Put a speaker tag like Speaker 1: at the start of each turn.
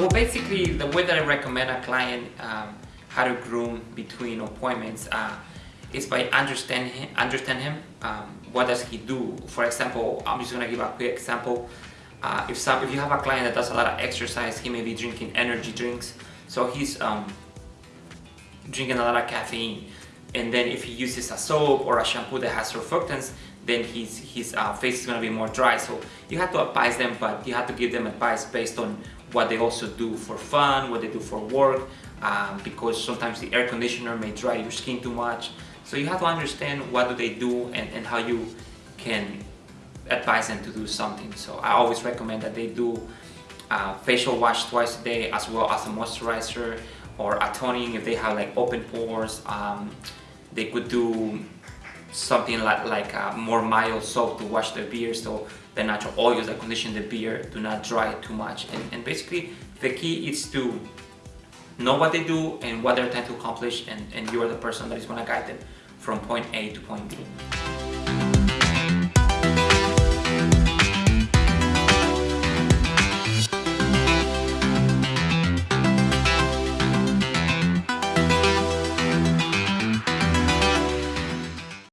Speaker 1: well, basically, the way that I recommend a client um, how to groom between appointments uh, is by understand him, understand him. Um, what does he do? For example, I'm just gonna give a quick example. Uh, if some, if you have a client that does a lot of exercise, he may be drinking energy drinks, so he's um, drinking a lot of caffeine. And then if he uses a soap or a shampoo that has surfactants, then his, his uh, face is going to be more dry. So you have to advise them, but you have to give them advice based on what they also do for fun, what they do for work, um, because sometimes the air conditioner may dry your skin too much. So you have to understand what do they do and, and how you can advise them to do something. So I always recommend that they do uh, facial wash twice a day as well as a moisturizer or a toning if they have like open pores. Um, they could do something like, like a more mild soap to wash the beard so the natural oils that condition the beard do not dry too much and, and basically the key is to know what they do and what they're trying to accomplish and, and you're the person that is going to guide them from point A to point B.